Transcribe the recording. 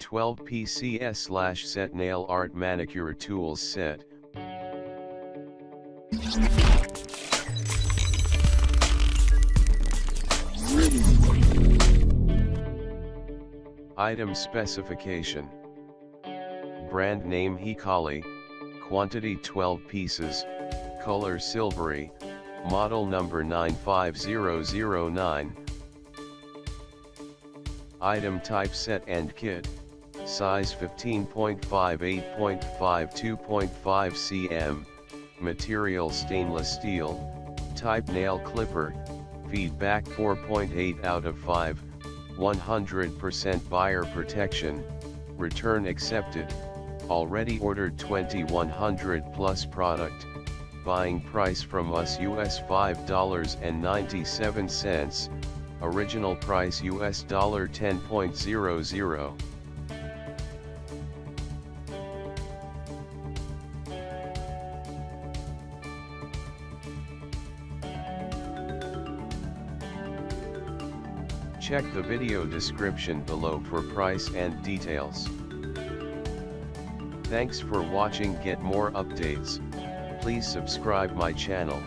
12 PCS slash set nail art manicure tools set. Item specification. Brand name Hikali, quantity 12 pieces, color silvery, model number 95009. Item type set and kit, size 15.5 8.5 2.5 cm, material stainless steel, type nail clipper, feedback 4.8 out of 5, 100% buyer protection, return accepted, already ordered 2100 plus product, buying price from us US $5.97, original price US dollar 10.00. Check the video description below for price and details. Thanks for watching get more updates, please subscribe my channel.